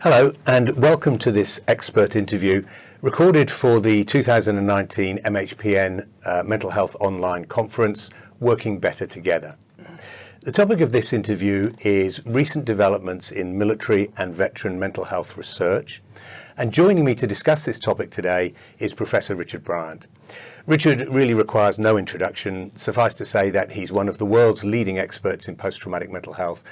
Hello and welcome to this expert interview recorded for the 2019 MHPN uh, Mental Health Online Conference, Working Better Together. The topic of this interview is recent developments in military and veteran mental health research. And joining me to discuss this topic today is Professor Richard Bryant. Richard really requires no introduction. Suffice to say that he's one of the world's leading experts in post-traumatic mental health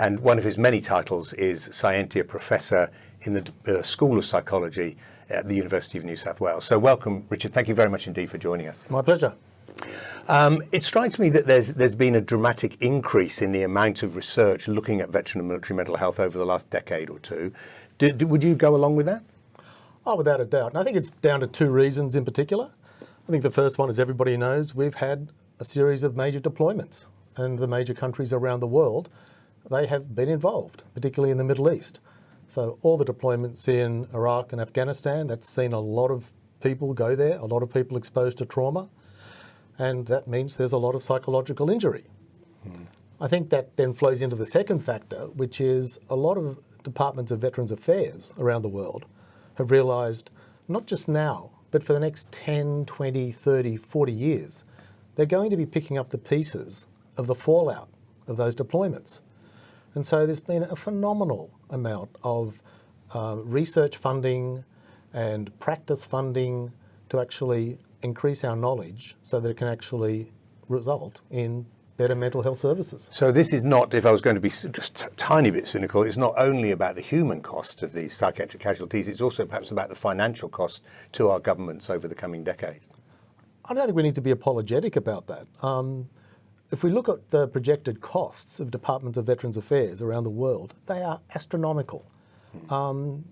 and one of his many titles is Scientia Professor in the School of Psychology at the University of New South Wales. So welcome, Richard. Thank you very much indeed for joining us. My pleasure. Um, it strikes me that there's there's been a dramatic increase in the amount of research looking at veteran and military mental health over the last decade or two. Do, do, would you go along with that? Oh, without a doubt. And I think it's down to two reasons in particular. I think the first one, as everybody knows, we've had a series of major deployments and the major countries around the world they have been involved, particularly in the Middle East. So all the deployments in Iraq and Afghanistan, that's seen a lot of people go there, a lot of people exposed to trauma, and that means there's a lot of psychological injury. Hmm. I think that then flows into the second factor, which is a lot of departments of Veterans Affairs around the world have realised, not just now, but for the next 10, 20, 30, 40 years, they're going to be picking up the pieces of the fallout of those deployments. And so there's been a phenomenal amount of uh, research funding and practice funding to actually increase our knowledge so that it can actually result in better mental health services. So this is not, if I was going to be just a tiny bit cynical, it's not only about the human cost of these psychiatric casualties, it's also perhaps about the financial cost to our governments over the coming decades. I don't think we need to be apologetic about that. Um, if we look at the projected costs of Departments of Veterans Affairs around the world, they are astronomical. Um,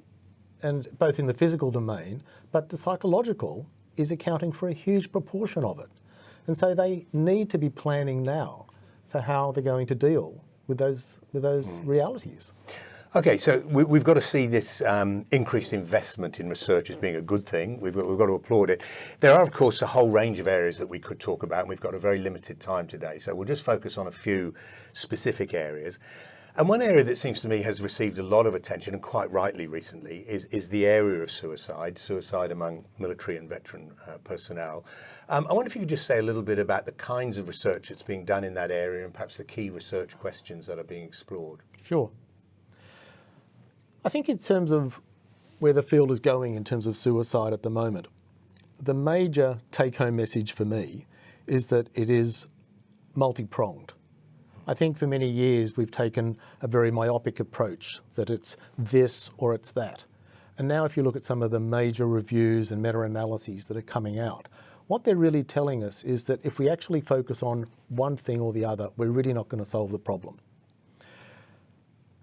and both in the physical domain, but the psychological is accounting for a huge proportion of it. And so they need to be planning now for how they're going to deal with those, with those mm. realities. Okay, so we, have got to see this um, increased investment in research as being a good thing. We've got, we've got, to applaud it. There are, of course, a whole range of areas that we could talk about, and we've got a very limited time today. So we'll just focus on a few specific areas. And one area that seems to me has received a lot of attention, and quite rightly recently, is, is the area of suicide, suicide among military and veteran uh, personnel. Um, I wonder if you could just say a little bit about the kinds of research that's being done in that area and perhaps the key research questions that are being explored. Sure. I think in terms of where the field is going in terms of suicide at the moment, the major take-home message for me is that it is multi-pronged. I think for many years we've taken a very myopic approach, that it's this or it's that. And now if you look at some of the major reviews and meta-analyses that are coming out, what they're really telling us is that if we actually focus on one thing or the other, we're really not going to solve the problem.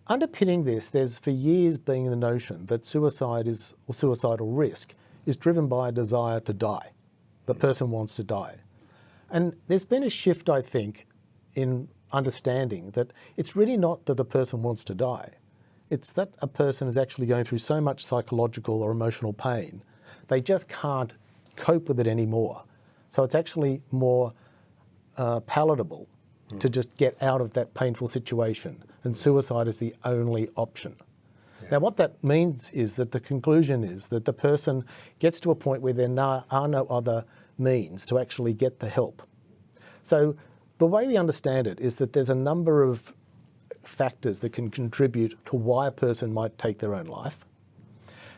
Underpinning this, there's for years been the notion that suicide is, or suicidal risk, is driven by a desire to die. The person wants to die. And there's been a shift, I think, in understanding that it's really not that the person wants to die. It's that a person is actually going through so much psychological or emotional pain, they just can't cope with it anymore. So it's actually more uh, palatable mm. to just get out of that painful situation and suicide is the only option. Yeah. Now what that means is that the conclusion is that the person gets to a point where there are no other means to actually get the help. So the way we understand it is that there's a number of factors that can contribute to why a person might take their own life.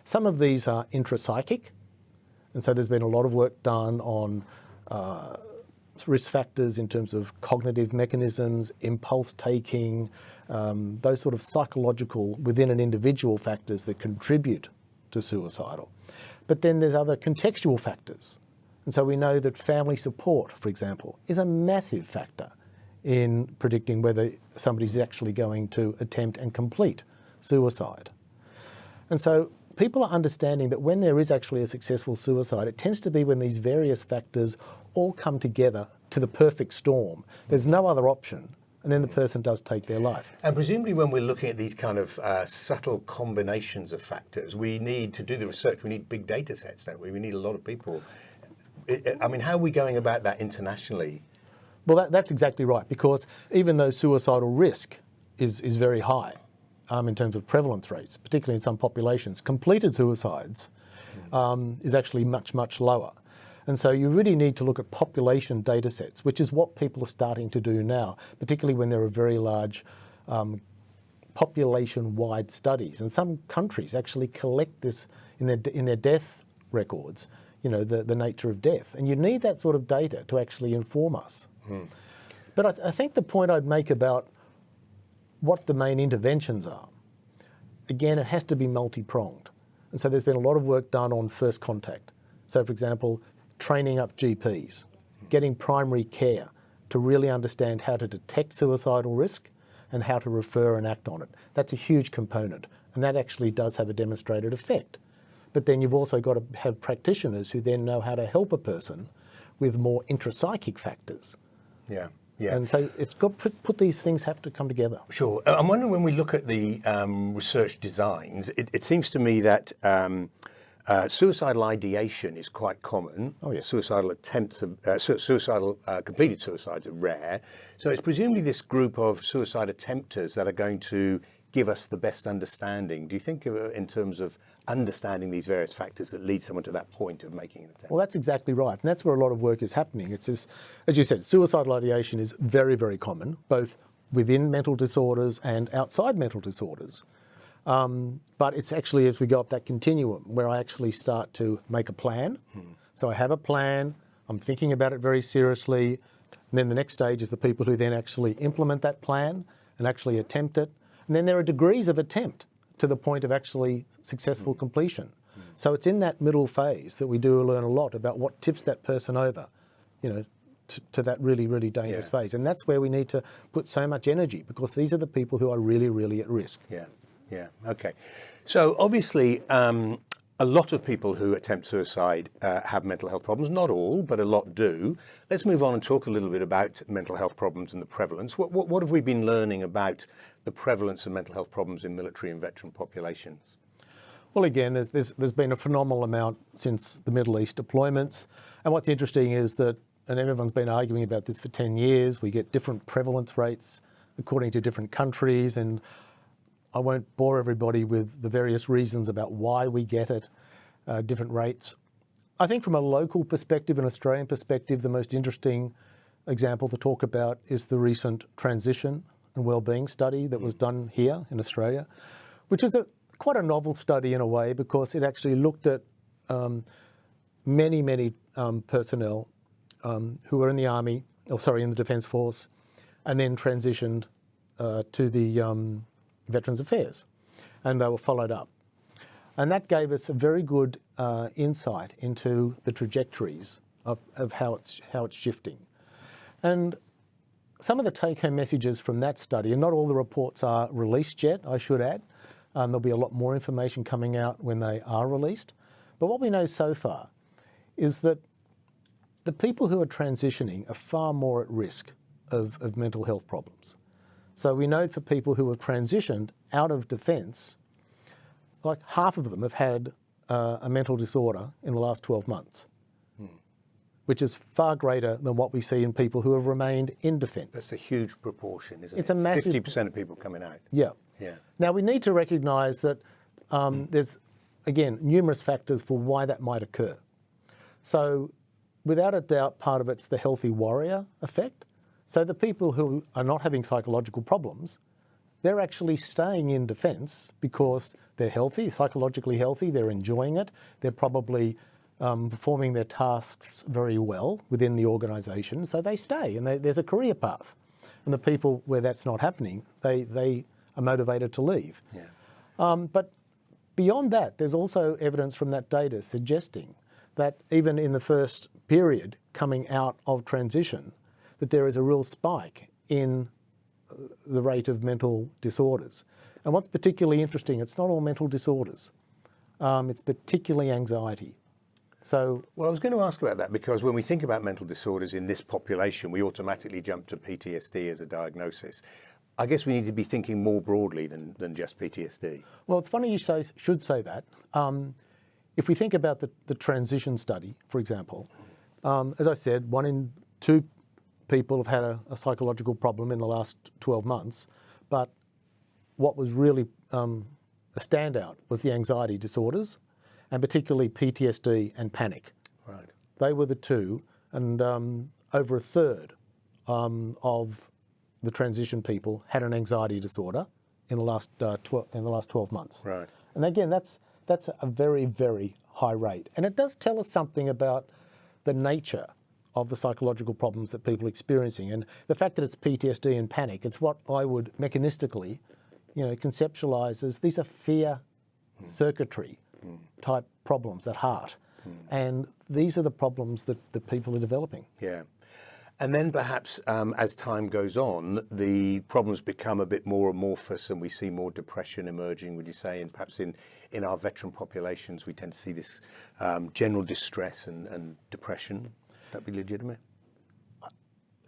Some of these are intrapsychic, and so there's been a lot of work done on uh, risk factors in terms of cognitive mechanisms, impulse taking, um, those sort of psychological within an individual factors that contribute to suicidal. But then there's other contextual factors. And so we know that family support, for example, is a massive factor in predicting whether somebody's actually going to attempt and complete suicide. And so people are understanding that when there is actually a successful suicide, it tends to be when these various factors all come together to the perfect storm. There's no other option and then the person does take their life. And presumably when we're looking at these kind of uh, subtle combinations of factors, we need to do the research, we need big data sets, don't we? We need a lot of people. I mean, how are we going about that internationally? Well, that, that's exactly right, because even though suicidal risk is, is very high, um, in terms of prevalence rates, particularly in some populations. Completed suicides um, is actually much, much lower. And so you really need to look at population data sets, which is what people are starting to do now, particularly when there are very large um, population-wide studies. And some countries actually collect this in their, in their death records, you know, the, the nature of death. And you need that sort of data to actually inform us. But I, I think the point I'd make about what the main interventions are, again, it has to be multi-pronged. And so there's been a lot of work done on first contact. So for example, training up GPs, getting primary care to really understand how to detect suicidal risk and how to refer and act on it. That's a huge component, and that actually does have a demonstrated effect. But then you've also got to have practitioners who then know how to help a person with more intrapsychic factors. Yeah. Yeah. And so it's got put, put these things have to come together. Sure. Uh, I'm wondering when we look at the um, research designs, it, it, seems to me that um, uh, suicidal ideation is quite common. Oh, yeah. Suicidal attempts, of, uh, su suicidal uh, completed suicides are rare. So it's presumably this group of suicide attempters that are going to give us the best understanding. Do you think uh, in terms of understanding these various factors that lead someone to that point of making an attempt? Well, that's exactly right. And that's where a lot of work is happening. It's this, as you said, suicidal ideation is very, very common, both within mental disorders and outside mental disorders. Um, but it's actually as we go up that continuum where I actually start to make a plan. Hmm. So I have a plan, I'm thinking about it very seriously. And then the next stage is the people who then actually implement that plan and actually attempt it. And then there are degrees of attempt to the point of actually successful mm. completion. Mm. So it's in that middle phase that we do learn a lot about what tips that person over, you know, to, to that really, really dangerous yeah. phase. And that's where we need to put so much energy because these are the people who are really, really at risk. Yeah. Yeah. Okay. So obviously, um, a lot of people who attempt suicide uh, have mental health problems. Not all, but a lot do. Let's move on and talk a little bit about mental health problems and the prevalence. What, what, what have we been learning about the prevalence of mental health problems in military and veteran populations? Well, again, there's, there's, there's been a phenomenal amount since the Middle East deployments. And what's interesting is that, and everyone's been arguing about this for 10 years, we get different prevalence rates according to different countries. And I won't bore everybody with the various reasons about why we get it, uh, different rates. I think from a local perspective, an Australian perspective, the most interesting example to talk about is the recent transition and wellbeing study that was done here in Australia, which is a, quite a novel study in a way because it actually looked at um, many, many um, personnel um, who were in the army, or sorry, in the Defence Force, and then transitioned uh, to the um, Veterans Affairs, and they were followed up. And that gave us a very good uh, insight into the trajectories of, of how, it's, how it's shifting. And some of the take-home messages from that study, and not all the reports are released yet, I should add. Um, there'll be a lot more information coming out when they are released. But what we know so far is that the people who are transitioning are far more at risk of, of mental health problems. So we know for people who have transitioned out of defence, like half of them have had uh, a mental disorder in the last 12 months which is far greater than what we see in people who have remained in defence. That's a huge proportion, isn't it's it? a massive... 50% of people coming out. Yeah. Yeah. Now we need to recognise that um, mm. there's, again, numerous factors for why that might occur. So without a doubt, part of it's the healthy warrior effect. So the people who are not having psychological problems, they're actually staying in defence because they're healthy, psychologically healthy, they're enjoying it, they're probably um, performing their tasks very well within the organisation, so they stay and they, there's a career path. And the people where that's not happening, they, they are motivated to leave. Yeah. Um, but beyond that, there's also evidence from that data suggesting that even in the first period coming out of transition, that there is a real spike in uh, the rate of mental disorders. And what's particularly interesting, it's not all mental disorders. Um, it's particularly anxiety. So, well, I was going to ask about that because when we think about mental disorders in this population, we automatically jump to PTSD as a diagnosis. I guess we need to be thinking more broadly than, than just PTSD. Well, it's funny you say, should say that. Um, if we think about the, the transition study, for example, um, as I said, one in two people have had a, a, psychological problem in the last 12 months, but what was really um, a standout was the anxiety disorders, and particularly PTSD and panic. Right. They were the two, and um, over a third um, of the transition people had an anxiety disorder in the last uh, in the last 12 months. Right. And again, that's that's a very very high rate, and it does tell us something about the nature of the psychological problems that people are experiencing, and the fact that it's PTSD and panic. It's what I would mechanistically, you know, conceptualize as these are fear circuitry type problems at heart. And these are the problems that, that people are developing. Yeah. And then perhaps um, as time goes on, the problems become a bit more amorphous and we see more depression emerging, would you say? And perhaps in, in our veteran populations, we tend to see this um, general distress and, and depression. That be legitimate?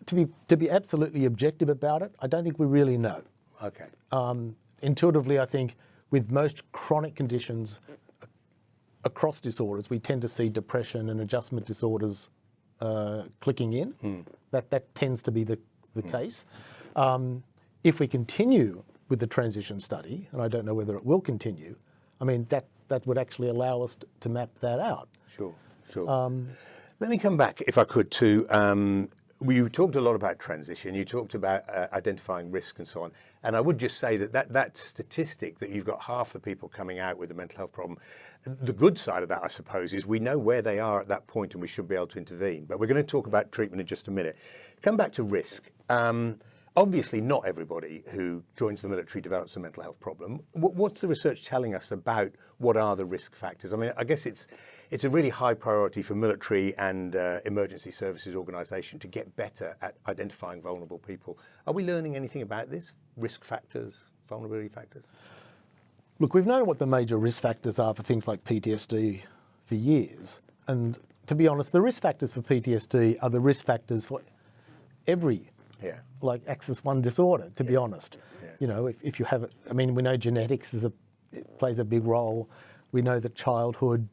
To be, to be absolutely objective about it, I don't think we really know. Okay. Um, intuitively, I think with most chronic conditions across disorders, we tend to see depression and adjustment disorders uh, clicking in. That, that tends to be the, the case. Um, if we continue with the transition study, and I don't know whether it will continue, I mean, that, that would actually allow us to, to map that out. Sure, sure. Let me come back, if I could, to um, you talked a lot about transition. You talked about uh, identifying risk and so on. And I would just say that, that that statistic that you've got half the people coming out with a mental health problem, the good side of that, I suppose, is we know where they are at that point and we should be able to intervene. But we're going to talk about treatment in just a minute. Come back to risk. Um, obviously, not everybody who joins the military develops a mental health problem. What, what's the research telling us about what are the risk factors? I mean, I guess it's it's a really high priority for military and uh, emergency services organisation to get better at identifying vulnerable people. Are we learning anything about this? Risk factors, vulnerability factors? Look, we've known what the major risk factors are for things like PTSD for years. And to be honest, the risk factors for PTSD are the risk factors for every Yeah. like axis one disorder, to be honest. Yeah. You know, if, if you have, I mean, we know genetics is a, it plays a big role. We know that childhood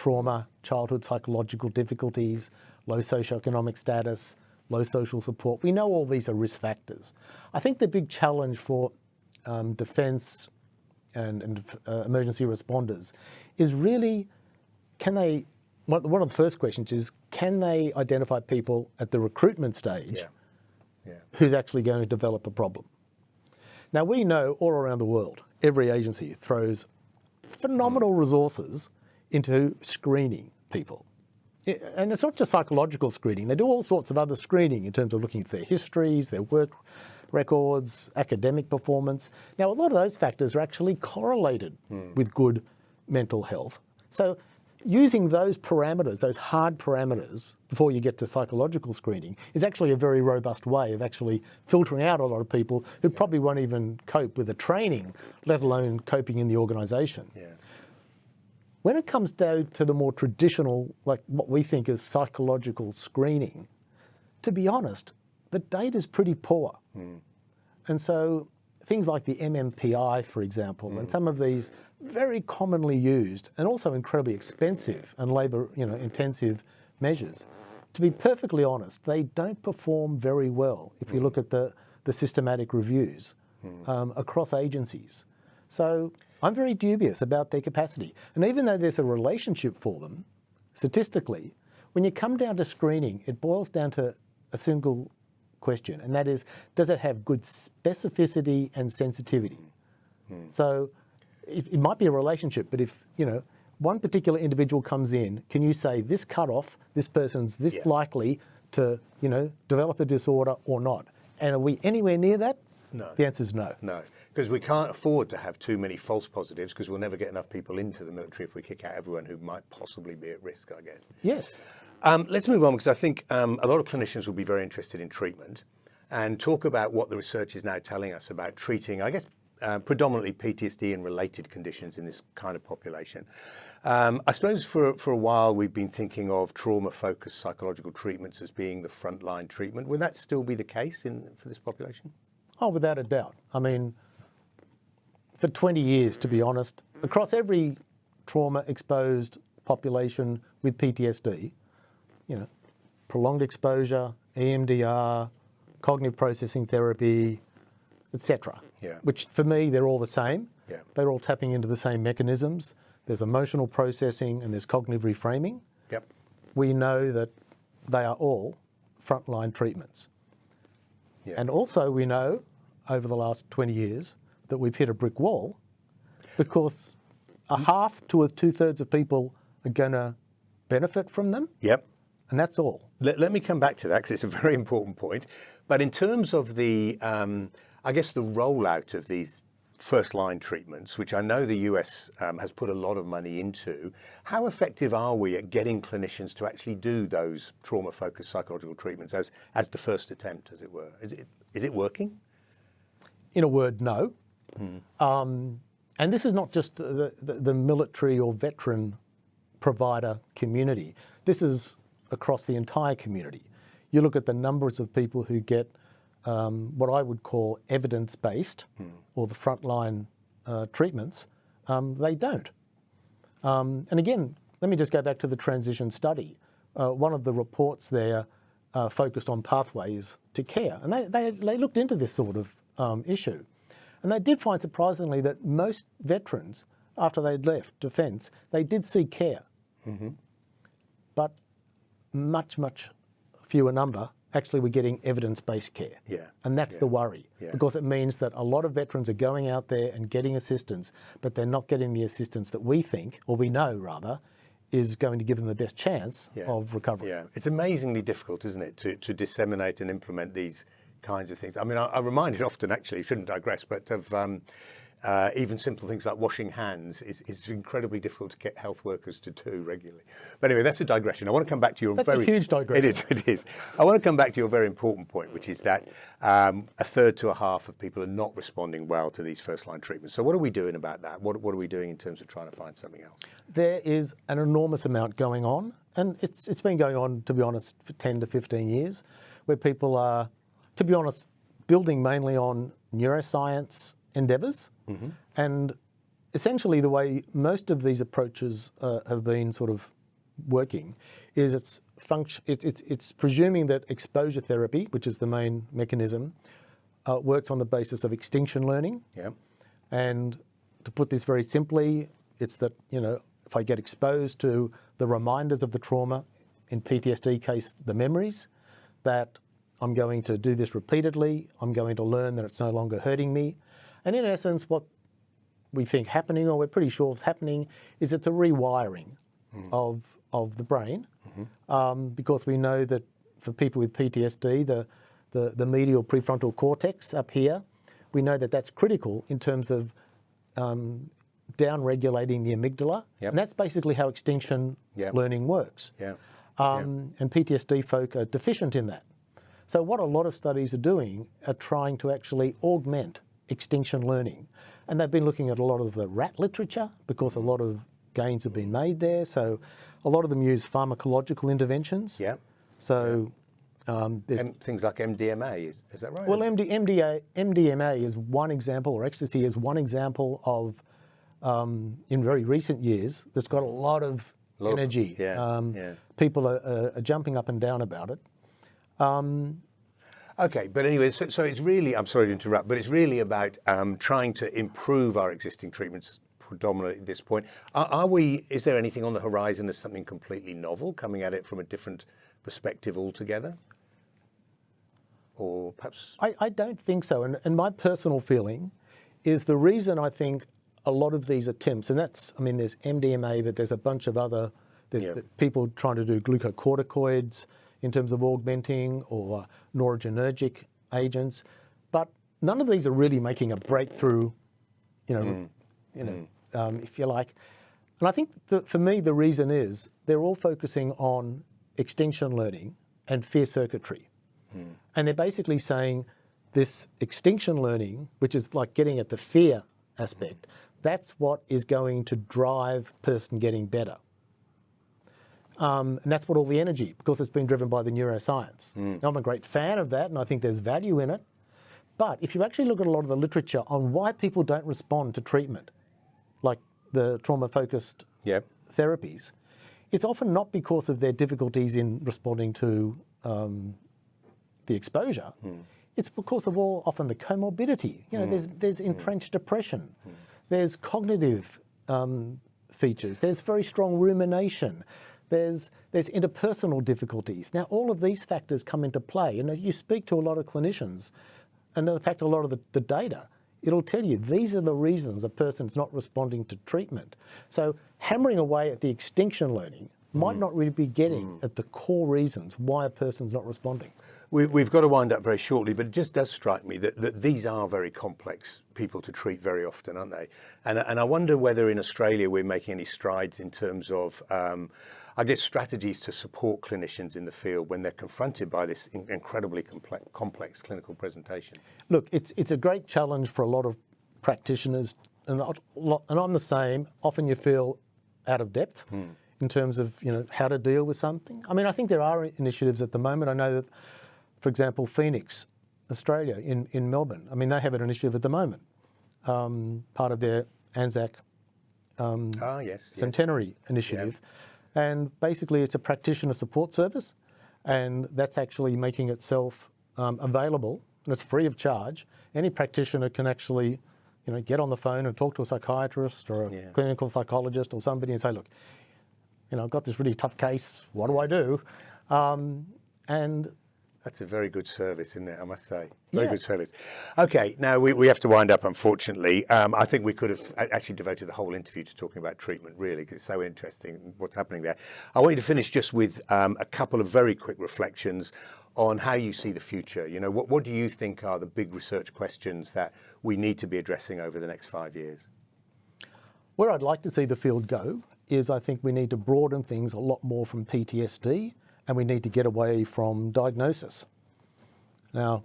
trauma, childhood psychological difficulties, low socioeconomic status, low social support, we know all these are risk factors. I think the big challenge for um, defence and, and uh, emergency responders is really can they, one one of the first questions is, can they identify people at the recruitment stage Yeah. Yeah. who's actually going to develop a problem. Now, we know all around the world, every agency throws phenomenal resources into screening people. And it's not just psychological screening, they do all sorts of other screening in terms of looking at their histories, their work records, academic performance. Now, a lot of those factors are actually correlated hmm. with good mental health. So, using those parameters, those hard parameters, before you get to psychological screening, is actually a very robust way of actually filtering out a lot of people who probably won't even cope with the training, let alone coping in the organisation. Yeah. When it comes down to the more traditional, like what we think is psychological screening, to be honest, the data is pretty poor. Hmm. And so things like the MMPI, for example, and hmm. some of these very commonly used and also incredibly expensive and labour you know, intensive measures, to be perfectly honest, they don't perform very well if you hmm. look at the, the systematic reviews um, across agencies. So I'm very dubious about their capacity. And even though there's a relationship for them, statistically, when you come down to screening, it boils down to a single question, and that is, does it have good specificity and sensitivity? Hmm. So it, it might be a relationship, but if, you know, one particular individual comes in, can you say this cutoff, this person's this Yeah. likely to, you know, develop a disorder or not? And are we anywhere near that? No. The answer is no. No, because we can't afford to have too many false positives because we'll never get enough people into the military if we kick out everyone who might possibly be at risk, I guess. Yes. Um, let's move on because I think um, a lot of clinicians will be very interested in treatment and talk about what the research is now telling us about treating, I guess, uh, predominantly PTSD and related conditions in this kind of population. Um, I suppose for, for a while we've been thinking of trauma-focused psychological treatments as being the frontline treatment. Would that still be the case in, for this population? Oh, without a doubt. I mean, for 20 years, to be honest, across every trauma exposed population with PTSD, you know, prolonged exposure, EMDR, cognitive processing therapy, etc. Yeah. which for me, they're all the same. Yeah. They're all tapping into the same mechanisms. There's emotional processing and there's cognitive reframing. Yep. We know that they are all frontline treatments. Yeah. And also, we know over the last 20 years that we've hit a brick wall because a half to a two thirds of people are going to benefit from them, Yep. and that's all. Let, let me come back to that because it's a very important point. But in terms of the, um, I guess, the rollout of these first line treatments, which I know the US um, has put a lot of money into, how effective are we at getting clinicians to actually do those trauma focused psychological treatments as, as the first attempt, as it were? Is it, is it working? In a word, no. Um, and this is not just the, the, the military or veteran provider community. This is across the entire community. You look at the numbers of people who get um, what I would call evidence-based or the frontline uh, treatments, um, they don't. Um, and again, let me just go back to the transition study. Uh, one of the reports there uh, focused on pathways to care, and they, they, they looked into this sort of um, issue. And they did find surprisingly that most veterans, after they'd left defence, they did seek care. Mm-hmm. But much, much fewer number actually were getting evidence-based care. Yeah, And that's yeah, the worry yeah. because it means that a lot of veterans are going out there and getting assistance, but they're not getting the assistance that we think, or we know rather, is going to give them the best chance Yeah. of recovery. Yeah, it's amazingly difficult, isn't it, to, to disseminate and implement these kinds of things. I mean, I, I'm reminded often, actually, shouldn't digress, but of um, uh, even simple things like washing hands is, is incredibly difficult to get health workers to do regularly. But anyway, that's a digression. I want to come back to your That's a very huge digression. It is. It is. I want to come back to your very important point, which is that um, a third to a half of people are not responding well to these first line treatments. So what are we doing about that? What, what are we doing in terms of trying to find something else? There is an enormous amount going on, and it's it's been going on, to be honest, for 10 to 15 years, where people are, to be honest, building mainly on neuroscience endeavours, and essentially the way most of these approaches uh, have been sort of working is it's function it's, it's it's presuming that exposure therapy, which is the main mechanism, uh, works on the basis of extinction learning. Yeah. And to put this very simply, it's that, you know, if I get exposed to the reminders of the trauma, in PTSD case, the memories, that I'm going to do this repeatedly, I'm going to learn that it's no longer hurting me. And in essence, what we think happening, or we're pretty sure is happening, is it's a rewiring of, of the brain. Um, because we know that for people with PTSD, the, the, the medial prefrontal cortex up here, we know that that's critical in terms of um, down regulating the amygdala. Yep. And that's basically how extinction Yep. learning works. Yeah. Um, And PTSD folk are deficient in that. So what a lot of studies are doing are trying to actually augment extinction learning. And they've been looking at a lot of the rat literature because a lot of gains have been made there. So a lot of them use pharmacological interventions. Yeah. So um, M- things like MDMA, is, is that right? well, MD, MDA, MDMA is one example, or ecstasy is one example of, um, in very recent years, that's got a lot of Lot of- energy. yeah, um, yeah. People are, are jumping up and down about it. Okay, but anyway, so, so it's really, I'm sorry to interrupt, but it's really about um, trying to improve our existing treatments predominantly at this point. Are, are we, is there anything on the horizon as something completely novel coming at it from a different perspective altogether? Or perhaps, I, I don't think so. And, and my personal feeling is the reason I think a lot of these attempts, and that's, I mean, there's MDMA, but there's a bunch of other, there's Yeah. the people trying to do glucocorticoids in terms of augmenting or noradrenergic agents, but none of these are really making a breakthrough, you know, mm. you know, mm. um, if you like. And I think for me, the reason is they're all focusing on extinction learning and fear circuitry. Mm. And they're basically saying this extinction learning, which is like getting at the fear aspect, that's what is going to drive person getting better. Um, and that's what all the energy, because it's been driven by the neuroscience. Now, I'm a great fan of that, and I think there's value in it. But if you actually look at a lot of the literature on why people don't respond to treatment, like the trauma focused yeah, therapies, it's often not because of their difficulties in responding to um, the exposure. it's because of all often the comorbidity. You know, there's there's entrenched depression, there's cognitive um, features, there's very strong rumination, there's there's interpersonal difficulties. Now, all of these factors come into play, and as you speak to a lot of clinicians, and in fact, a lot of the, the data, it'll tell you these are the reasons a person's not responding to treatment. So, hammering away at the extinction learning might not really be getting at the core reasons why a person's not responding. We, we've got to wind up very shortly, but it just does strike me that, that these are very complex people to treat very often, aren't they? And, and I wonder whether in Australia we're making any strides in terms of, um, I guess, strategies to support clinicians in the field when they're confronted by this in- incredibly complex, complex clinical presentation. Look, it's it's a great challenge for a lot of practitioners, and and I'm the same. Often you feel out of depth in terms of you know how to deal with something. I mean, I think there are initiatives at the moment. I know that, for example, Phoenix, Australia in in Melbourne. I mean, they have an initiative at the moment, um, part of their ANZAC Ah, yes. yes. centenary initiative. And basically, it's a practitioner support service, and that's actually making itself um, available, and it's free of charge. Any practitioner can actually, you know, get on the phone and talk to a psychiatrist or a Yeah. clinical psychologist or somebody and say, look, you know, I've got this really tough case. What do I do? Um, and That's a very good service, isn't it? I must say, very Yeah. good service. Okay, now we, we have to wind up, unfortunately. Um, I think we could have actually devoted the whole interview to talking about treatment, really, because it's so interesting what's happening there. I want you to finish just with um, a couple of very quick reflections on how you see the future. You know, what, what do you think are the big research questions that we need to be addressing over the next five years? Where I'd like to see the field go is I think we need to broaden things a lot more from PTSD and we need to get away from diagnosis. Now,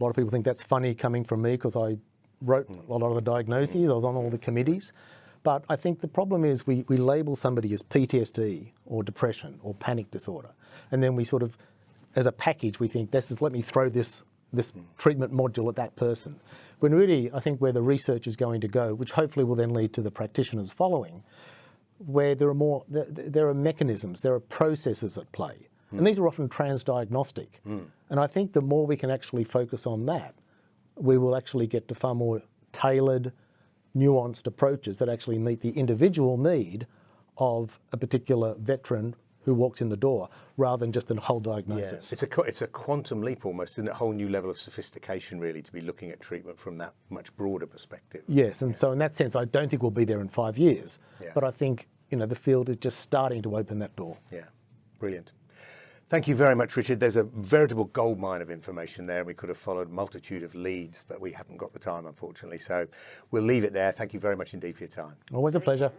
a lot of people think that's funny coming from me because I wrote a lot of the diagnoses, I was on all the committees. But I think the problem is we, we label somebody as PTSD or depression or panic disorder. And then we sort of, as a package, we think this is, let me throw this, this treatment module at that person. When really, I think where the research is going to go, which hopefully will then lead to the practitioners following, where there are more, there, there are mechanisms, there are processes at play. Mm. And these are often transdiagnostic. Mm. And I think the more we can actually focus on that, we will actually get to far more tailored, nuanced approaches that actually meet the individual need of a particular veteran who walks in the door rather than just a whole diagnosis. It's a it's a quantum leap almost, isn't it? A whole new level of sophistication, really, to be looking at treatment from that much broader perspective. Yes, and so in that sense, I don't think we'll be there in five years. Yeah. But I think you know the field is just starting to open that door. Yeah, brilliant. Thank you very much, Richard. There's a veritable goldmine of information there. and We could have followed a multitude of leads, but we haven't got the time, unfortunately. So we'll leave it there. Thank you very much indeed for your time. Always a pleasure.